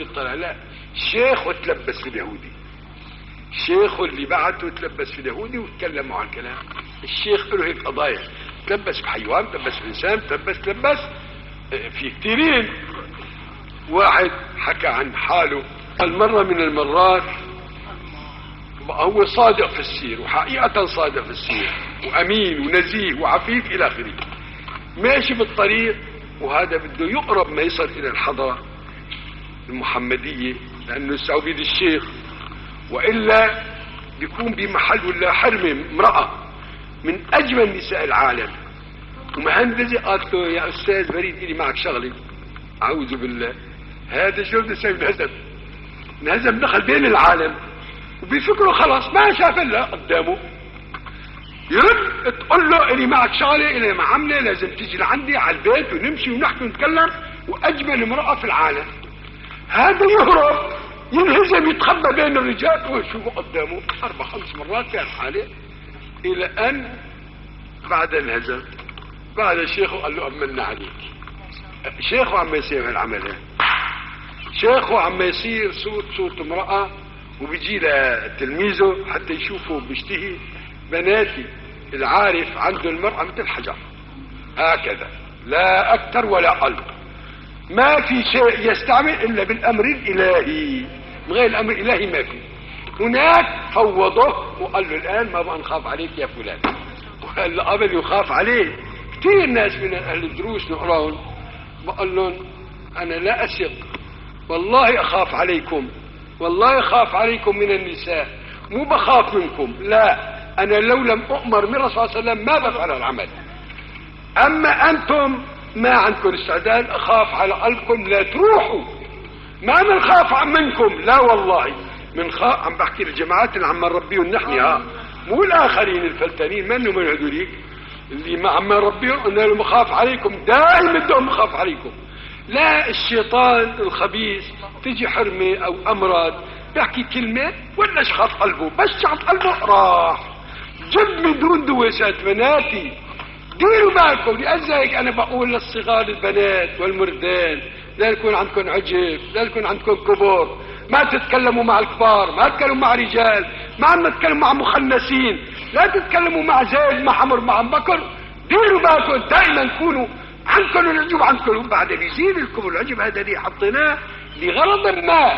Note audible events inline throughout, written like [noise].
اليهودي طلع لا شيخه تلبس في اليهودي. شيخه اللي بعته تلبس في اليهودي وتكلموا عن الكلام الشيخ له هيك قضايا. تلبس في حيوان تلبس في إنسان تلبس تلبس آه، في كثيرين. واحد حكى عن حاله. قال مرة من المرات هو صادق في السير وحقيقة صادق في السير وأمين ونزيه وعفيف إلى آخره. ماشي بالطريق وهذا بده يقرب ما يصل إلى الحضارة المحمدية لأنه السعودي الشيخ وإلا بيكون بمحل ولا حرمة امرأة من أجمل نساء العالم. ومهندسة قالت له يا أستاذ بريد إلي معك شغلة. أعوذ بالله. هذا شو بده يسوي انهزم انهزم دخل بين العالم. وبيفكروا خلاص ما شاف إلا قدامه. يرد تقول له إلي معك شغلة إلي معاملة لازم تيجي لعندي على البيت ونمشي ونحكي ونتكلم. وأجمل امرأة في العالم. هذا يهرب ينهزم يتخبى بين الرجال. ويشوفه قدامه أربع خمس مرات كان حاله إلى أن بعد انهزم. بعد شيخه قال له امنا عليك. شيخه عم يصير هالعمل شيخه عم يصير صوت صوت امرأة وبيجي لتلميذه حتى يشوفه بيشتهي. بناتي العارف عنده المرأة مثل حجر. هكذا. لا أكثر ولا أقل. ما في شيء يستعمل إلا بالأمر الإلهي. من غير الأمر الإلهي ما في. هناك فوضه وقال له الآن ما بقى نخاف عليك يا فلان. وقال له قبل يخاف عليه كثير ناس من أهل الدروس نقراهم. بقول لهم أنا لا أثق. والله أخاف عليكم. والله أخاف عليكم من النساء. مو بخاف منكم. لا. أنا لو لم أؤمر من الرسول صلى الله عليه وسلم ما بفعل العمل. أما أنتم ما عندكم استعداد أخاف على قلبكم؟ لا تروحوا. ما بنخاف منكم. لا والله. من خاف عم بحكي للجماعات اللي عم نربيهم نحن ها مو الآخرين الفلتانين منهم من هذوليك اللي ما عم نربيهم أنا لما خاف عليكم دائما بدهم أخاف عليكم. لا الشيطان الخبيث تجي حرمة أو أمراض بيحكي كلمة ولا شخط قلبه بس شخط قلبه راح. جد من دون دوسات بناتي ديروا بالكم. لذلك أنا بقول للصغار البنات والمردان لا يكون عندكم عجب لا يكون عندكم كبر. ما تتكلموا مع الكبار ما تتكلموا مع رجال ما عم تتكلموا مع مخنسين لا تتكلموا مع زيد مع حمر مع بكر. ديروا بالكم دائما كونوا عنكم العجب عنكم بعد بيزيد لكم العجب هذا اللي حطيناه لغرض ما.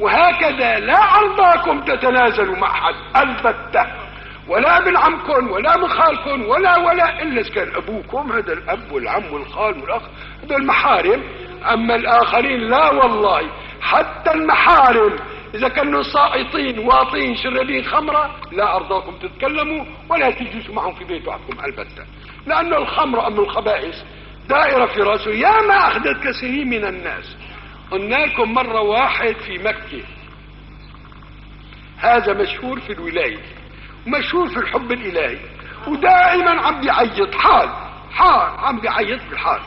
وهكذا لا أرضاكم تتنازلوا مع حد البتة. ولا من عمكم ولا من خالكم ولا ولا إلا إذا كان أبوكم هذا الأب والعم والخال والأخ هذا المحارم. أما الآخرين لا والله حتى المحارم. إذا كانوا سائطين واطين شربين خمرة لا أرضاكم تتكلموا ولا تجلسوا معهم في بيت وحدكم البتة. لأن الخمر أم الخبائث دائرة في رأسه. يا ما أخذت كثير من الناس. قلنا لكم مرة واحد في مكة. هذا مشهور في الولاية. ومشهور في الحب الإلهي ودائما عم بيعيط حال حال عم بيعيط بالحال.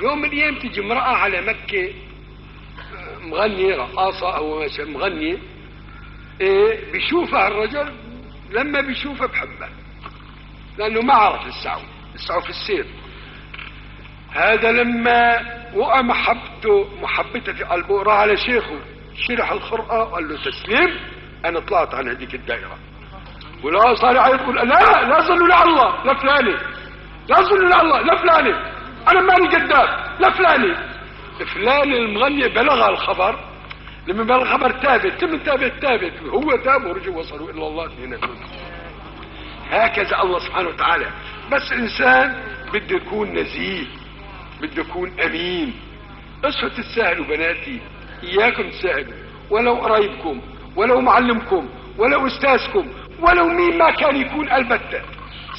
يوم من الأيام تجي امرأة على مكة مغنية رقاصة أو مغنية إيه بيشوفها الرجل لما بيشوفها بحبها لأنه ما عرف السعو السعو في السير. هذا لما وقع محبته محبته في قلبه راح على شيخه شرح الخرقة قال له تسليم أنا طلعت عن هذيك الدائرة. ولا صار يقول لا لا صلوا لله لا فلاني. لا صلوا لله لا فلاني. أنا ماني قدام لا فلاني. فلان المغني بلغ الخبر. لما بلغ الخبر تابت تم تابت تابت هو تاب ورجع وصلوا إلى الله اثنيناتهم هكذا الله سبحانه وتعالى. بس إنسان بده يكون نزيه بده يكون أمين. اصحوا تتساهلوا بناتي إياكم تساهلوا. ولو قرايبكم ولو معلمكم ولو أستاذكم ولو مين ما كان يكون البتة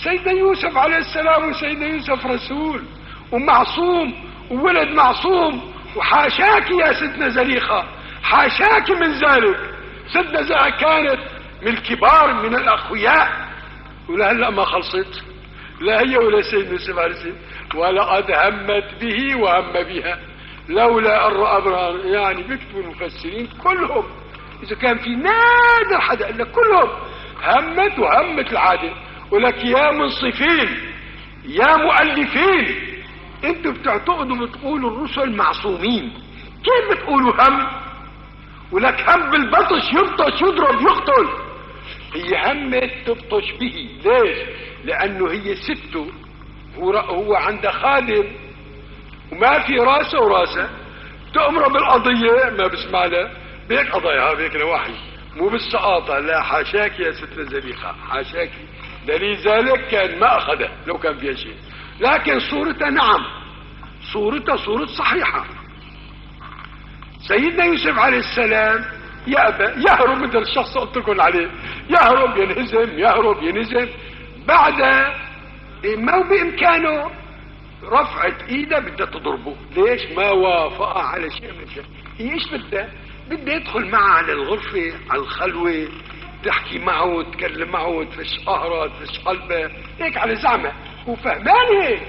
سيدنا يوسف عليه السلام وسيدنا يوسف رسول ومعصوم وولد معصوم وحاشاك يا سيدنا زليخة حاشاك من ذلك. سيدنا زليخة كانت من الكبار من الأخوياء. ولهلا ما خلصت. لا هي ولا سيدنا يوسف عليه السلام. ولقد همت به وهم بها. لولا رأى برهان يعني بيكتبوا المفسرين كلهم. إذا كان في نادر حدا الا كلهم همت وهمت العادة. ولك يا منصفين يا مؤلفين. أنتوا بتعتقدوا بتقولوا الرسل معصومين. كيف بتقولوا هم؟ ولك هم بالبطش يبطش يضرب يقتل. هي همت تبطش به. ليش؟ لأنه هي سته. هو, هو عنده خادم وما في راسه وراسه. تأمره بالقضية ما بسمع له. بيك قضايا بيك لوحي مو بالسقاطة لا حاشاك يا ست زليخة حاشاك ذلك كان ما أخذه لو كان فيها شيء. لكن صورته نعم. صورته صورة صحيحة. سيدنا يوسف عليه السلام يأبى يهرب مثل الشخص قلت لكم عليه. يهرب ينهزم يهرب ينهزم. بعد ما بإمكانه رفعت إيده بدها تضربه. ليش؟ ما وافق على شيء من شيء. هي إيش بدها؟ بدها يدخل معه على الغرفة على الخلوة تحكي معه تكلم معه تفش قهره تفش قلبه هيك على زعمه. هو فهمان هيك.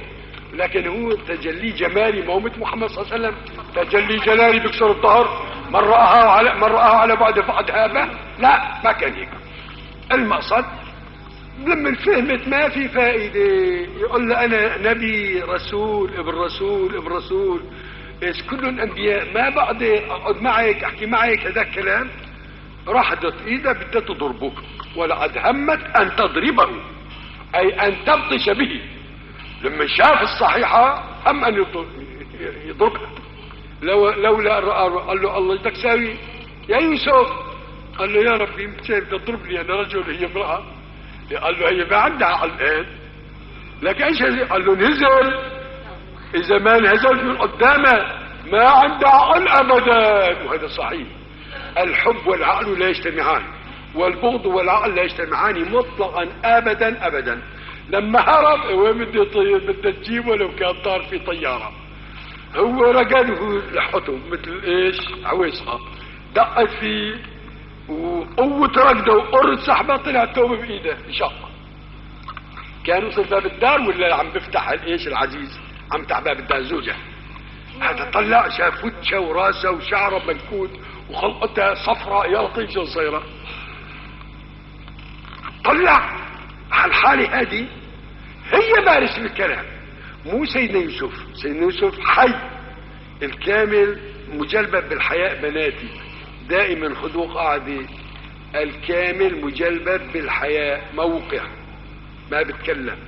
لكن هو تجلي جمالي مثل محمد صلى الله عليه وسلم. تجلي جلالي بكسر الظهر. من رآها على من رآها على بعد فقد هابه. لا ما كان هيك. المقصد لما فهمت ما في فائدة يقول له أنا نبي رسول ابن رسول ابن رسول. إيش كلهم أنبياء ما بقدر أقعد معك أحكي معك هذا الكلام. رحضت إيدها بدها تضربه ولقد همت أن تضربه أي أن تبطش به. لما شاف الصحيحة هم أن يضربها. لو لولا قال له الله بدك ساوي. يا يوسف قال له يا ربي شايف تضربني أنا رجل هي امرأة. قال له هي ما عندها عقل الآن. لك إيش قال له نزل. اذا ما نزل من قدامه ما عنده عقل أبدا. وهذا صحيح. الحب والعقل لا يجتمعان. والبغض والعقل لا يجتمعان مطلقا ابدا ابدا. لما هرب وين بده طيب بده تجيبه ولو كان طار في طيارة. هو رقده لحته مثل إيش؟ عويصة. دقت فيه وقوة ركضه وقرة سحبه طلع توبه بإيده شق كان وصل باب الدار ولا عم بفتح الإيش العزيز؟ عم تفتح باب الدار زوجه هذا طلع شاف وجهه وراسه وشعره منكوت وخلقتها صفراء يا لطيف شو صايره طلع على الحالة هذه هي بارس بالكلام مو سيدنا يوسف. سيدنا يوسف حي. الكامل مجلبب بالحياء بناتي. دائما خذوا قاعدة. الكامل مجلبب بالحياء موقع. ما بتكلم.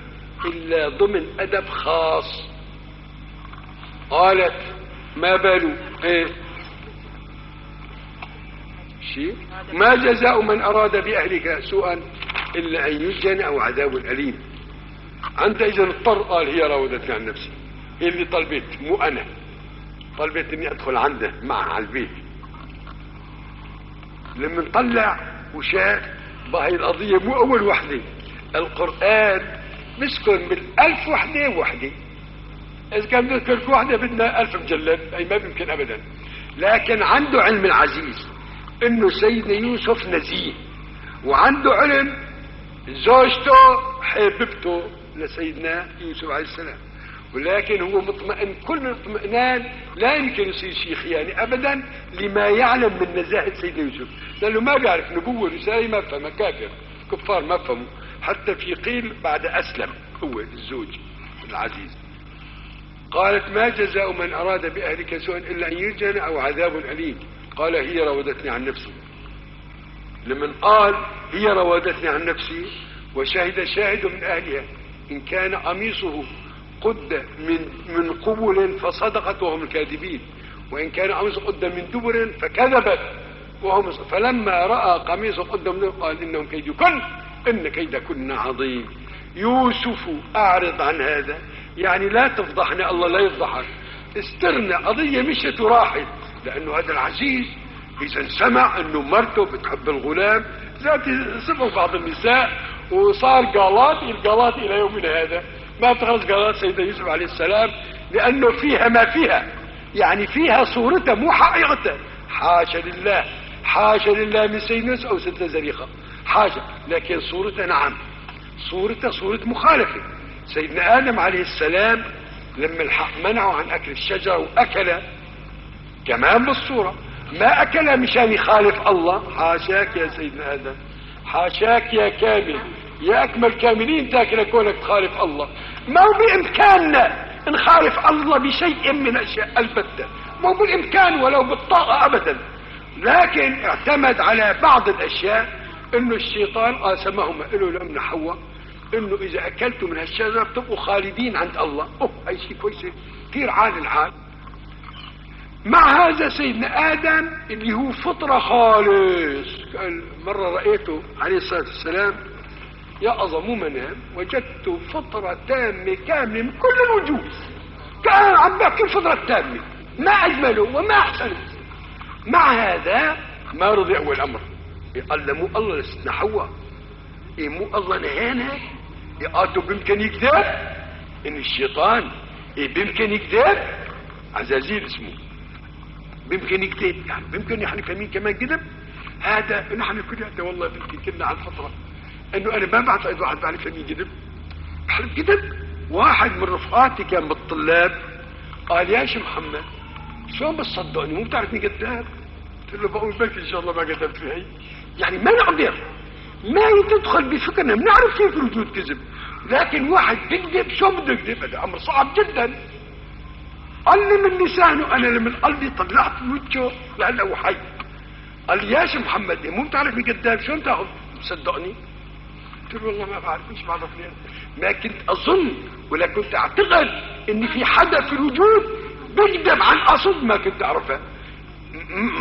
إلا ضمن أدب خاص. قالت ما بالو إيه شيء ما جزاء من أراد بأهلك سوءا إلا أن يسجن أو عذاب أليم. أنت إذا اضطر قال هي راودتني عن نفسي. هي اللي طلبت مو أنا. طلبت إني أدخل عنده معها على البيت. لما نطلع وشاف بهي القضية مو أول وحدة. القرآن مسكن بالألف وحدة وحدة. إذا كان نذكر وحدة بدنا ألف مجلد أي ما بيمكن أبدا. لكن عنده علم العزيز إنه سيدنا يوسف نزيه وعنده علم زوجته حبيبته لسيدنا يوسف عليه السلام. ولكن هو مطمئن كل اطمئنان لا يمكن يصير شيء خياني ابدا لما يعلم من نزاهة سيدنا يوسف. لأنه ما بيعرف نبوة رساله ما فهم كافر كفار ما فهموا حتى في قيل بعد أسلم هو الزوج العزيز. قالت ما جزاء من أراد بأهلك سوءا إلا أن يرجن أو عذاب أليم. قال هي راودتني عن نفسي. لمن قال هي راودتني عن نفسي وشهد شاهد من أهلها إن كان قميصه قد من من قبل فصدقت وهم الكاذبين وإن كان قميصه قد من دبر فكذبت وهم فلما رأى قميصه قد من قال إنهم كيدكن إن كيدكن عظيم. يوسف أعرض عن هذا يعني لا تفضحنا الله لا يفضحك. استرنا قضية مشت وراحت لأنه هذا العزيز إذا سمع إنه مرته بتحب الغلام ذات سمعوا بعض النساء وصار قالات القالات إلى يومنا هذا. ما تخلص قالات سيدنا يوسف عليه السلام لأنه فيها ما فيها. يعني فيها صورته مو حقيقته. حاشا لله حاشا لله من سيدنا أو ستة زريقة. حاشا لكن صورته نعم. صورته صورة مخالفة. سيدنا آدم عليه السلام لما الحق منعه عن أكل الشجرة وأكل كمان بالصورة ما اكلها مشان يخالف الله. حاشاك يا سيدنا آدم حاشاك يا كامل. يا أكمل كاملين تاكل كونك تخالف الله. ما هو بامكاننا نخالف الله بشيء من أشياء البتة. ما هو بالإمكان ولو بالطاقة ابدا. لكن اعتمد على بعض الأشياء إنه الشيطان قاسمهما له لأمن حواء إنه إذا اكلتوا من هالشجرة بتبقوا خالدين عند الله. أوه هاي شيء كويس. كثير عال العال مع هذا سيدنا آدم اللي هو فطرة خالص. قال مرة رأيته عليه الصلاة والسلام يقظ مو منام وجدت فطرة تامة كاملة من كل الوجوه كان عم بحكي الفطرة التامة ما أجمله وما أحسنه. مع هذا ما رضي أول أمر. قال له مو الله حواء. إيه مو الله نهانا يقاتوا بيمكن يكذب ان الشيطان إيه بيمكن يكذب عزازيل اسمه بيمكن يكذب يعني بيمكن نحن فاهمين كمان كذب هذا نحن كلنا والله بيمكن كنا على الفطره انه أنا ما بعتقد واحد بعرف فاهمين كذب بحلف كذب واحد من رفقاتي كان بالطلاب قال يا شيخ محمد شلون بتصدقني مو بتعرفني كذاب قلت له بقول بلكي ان شاء الله ما كذبت في هي يعني ما نقدر ما تدخل بفكرنا؟ بنعرف كيف الوجود كذب. لكن واحد بيكذب شو بده يكذب؟ هذا أمر صعب جدا. قال لي من لسانه أنا لمن قلبي طلعت وجهه لأنه حي. قال لي يا شيخ محمد مو بتعرفني كذاب شو تأخذ؟ صدقني. قلت له والله ما بعرف مش بعرفني ما كنت أظن ولا كنت أعتقد إن في حدا في الوجود بيكذب عن قصد ما كنت اعرفها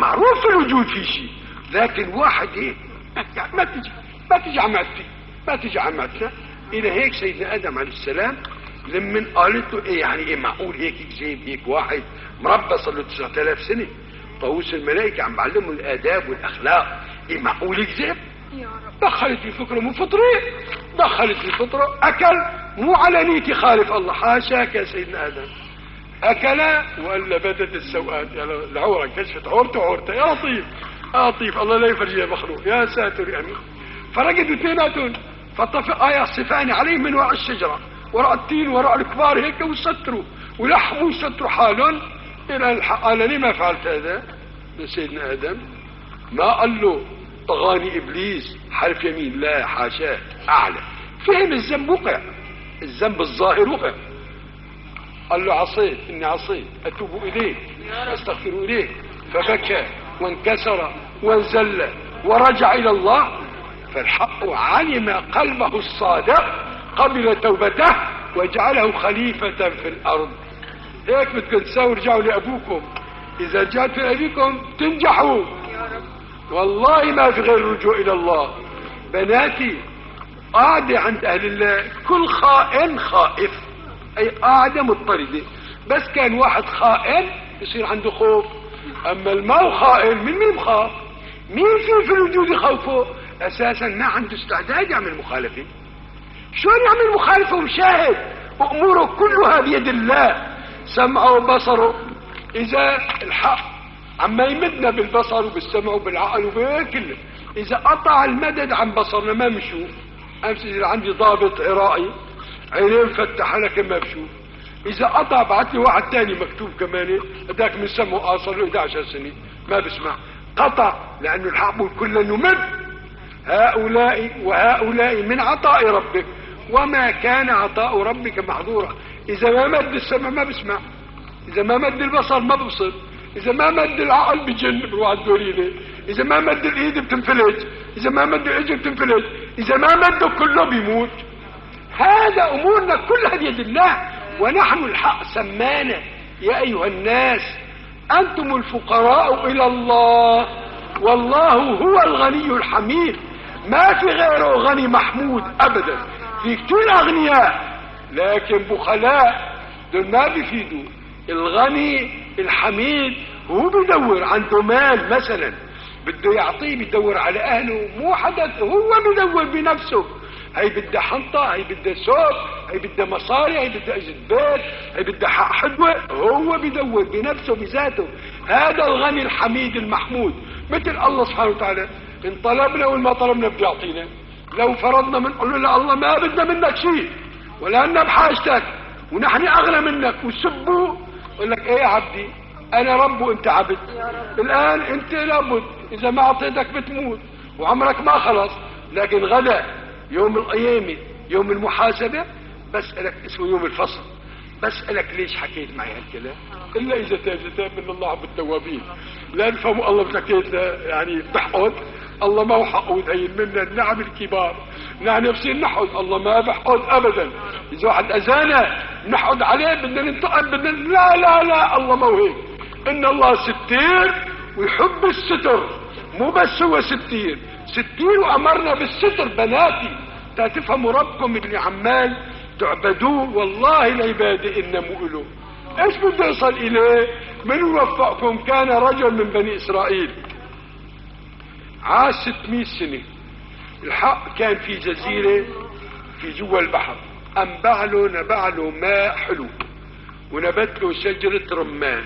معروف في الوجود في شيء لكن واحد إيه؟ [laughs] ما تجي. ما تجي عمتي ما تجي عمتنا إلى هيك سيدنا آدم عليه السلام لما قالت له إيه يعني إيه معقول هيك يكذب هيك واحد مربى صار له 9000 سنة؟ طاووس الملائكة عم بعلمه الآداب والأخلاق. إيه معقول يكذب دخلت في فكره مو فطريه دخلت في فطرة. أكل. مو على نيتي خالف الله. حاشاك يا سيدنا آدم. أكل ولا بدت السوءات. يعني العوره كشفت. عورته عورته. يا لطيف. يا لطيف. الله لا يفرجها مخلوق يا ساتر يا امين فرقدوا اثنيناتهم فطفق آية صفاني عليهم من وراء الشجرة. وراء التين وراء الكبار هيك وستروا. ولحموا وستروا حالهم. إلى الحق قال لي ما فعلت هذا؟ سيدنا آدم ما قال له طغاني إبليس حرف يمين؟ لا حاشاه أعلى. فهم الذنب وقع. الذنب الظاهر وقع. قال له عصيت إني عصيت. أتوب إليك أستغفر إليك فبكى وانكسر وانزل ورجع إلى الله. فالحق علم قلبه الصادق قبل توبته وجعله خليفة في الأرض. هيك بدكم تساووا رجعوا لأبوكم. إذا جاءت لأبيكم تنجحوا. والله ما في غير الرجوع إلى الله. بناتي قاعدة عند أهل الله. كل خائن خائف. أي قاعدة مضطردة بس كان واحد خائن يصير عنده خوف. أما المو خائن من مين خاف مين في في الوجود يخوفه؟ أساسا ما عنده استعداد يعمل مخالفه شلون يعمل مخالفه ومشاهد وأموره كلها بيد الله. سمعه وبصره. إذا الحق عما يمدنا بالبصر وبالسمع وبالعقل وبكله إذا قطع المدد عن بصرنا ما بنشوف. أمس إذا عندي ضابط عراقي عينين فتح لك ما بشوف. إذا قطع بعت لي واحد تاني مكتوب كمان هذاك من سمعه قاصر له 11 سنه ما بسمع. قطع لأنه الحق كله نمد هؤلاء وهؤلاء من عطاء ربك. وما كان عطاء ربك محظورا. إذا ما مد السمع ما بسمع. إذا ما مد البصر ما ببصر. إذا ما مد العقل بجن بروح الدورينه إذا ما مد الإيد بتنفلت إذا ما مد الايد بتنفلت إذا ما مده كله بيموت. هذا أمورنا كلها بيد الله. ونحن الحق سمانا. يا أيها الناس أنتم الفقراء إلى الله. والله هو الغني الحميد. ما في غيره غني محمود ابدا. في كتير أغنياء. لكن بخلاء دول ما بيفيدوا. الغني الحميد هو بيدور عنده مال مثلا. بده يعطيه بيدور على أهله. مو حدا هو بيدور بنفسه. هي بدها حنطة هي بدها سوق هي بدها مصاري هي بدها اجد بيت هي بدها حق حدوة. هو بيدور بنفسه بذاته. هذا الغني الحميد المحمود. مثل الله سبحانه وتعالى. إن طلبنا وما طلبنا بده يعطينا لو فرضنا من قول له الله ما بدنا منك شيء ولأننا بحاجتك ونحن أغنى منك وسبوا يقول لك إيه يا عبدي؟ أنا رب وأنت عبد. الآن أنت لابد إذا ما أعطيتك بتموت وعمرك ما خلص. لكن غدا يوم القيامة يوم المحاسبة بسألك اسمه يوم الفصل. بسألك ليش حكيت معي هالكلام؟ إلا إذا تاب تاب من الله عبد التوابين لا نفهموا الله بحكيت يعني بحقد الله ما هو حقود هي منا النعم الكبار. نحن نفسين نحقد الله ما بحقد أبدا. إذا واحد أذانا نحقد عليه بدنا ننتقم بدنا لا لا لا. الله ما هو هيك. إن الله ستير ويحب الستر. مو بس هو ستير ستير وأمرنا بالستر بناتي. تفهموا ربكم اللي عمال تعبدوه. والله العبادة إنما له إيش بده يصل إليه؟ من وفقكم كان رجل من بني إسرائيل. عاش 600 سنة. الحق كان في جزيرة في جوا البحر. انبع له نبع له ماء حلو. ونبت له شجرة رمان.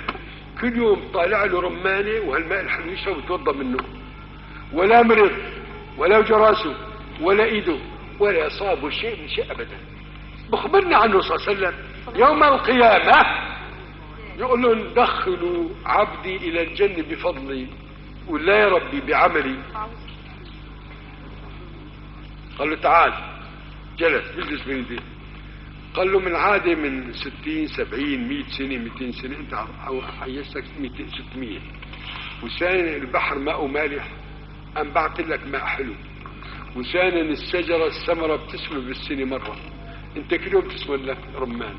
كل يوم طالع له رمانة وهالماء الحلو يشرب ويتوضا منه. ولا مرض ولا جراسه ولا إيده ولا اصابه شيء من شيء ابدا. بخبرنا عنه صلى الله عليه وسلم. يوم القيامة يقول لهم دخلوا عبدي إلى الجنة بفضلي. ولا يا ربي بعملي. قال له تعال جلس بيجلس بين ايديه قال له من عادة من ستين سبعين مئة سنة مئتين سنة انت حيشتك ستمية. وسان البحر ماء مالح انبعت لك ماء حلو. وسانا الشجرة الثمرة بتسمى بالسنة مرة. انت كل يوم تسمى لك رمان.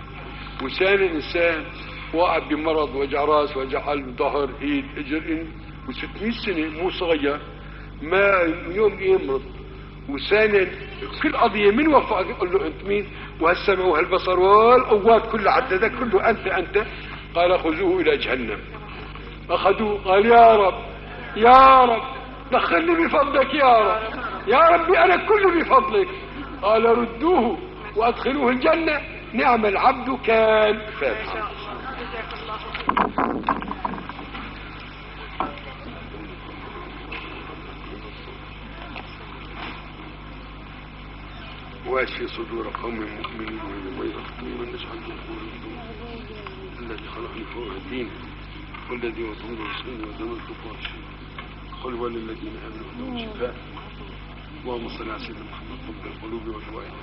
وسان إنسان واقع بمرض وجع رأس وجع قلب ظهر ايد إجر و600 سنة مو صغير ما يوم يمرض. وسانا كل قضية من وفقك يقول له أنت مين؟ وهالسمع وهالبصر والقوات كلها عددك كله أنت أنت. قال خذوه إلى جهنم. أخذوه قال يا رب يا رب دخلني بفضلك يا رب. يا ربي أنا كله بفضلك. قال ردوه وأدخلوه الجنة. نعم العبد كان. فاتحا واشفي صدور قوم مؤمنين ويبيض من نجعل الذي خلقني فوق الدين والذي وطن رسولي ودم الكفار قل هو للذين امنوا لهم شفاء اللهم صل على سيدنا محمد طب القلوب والفوائد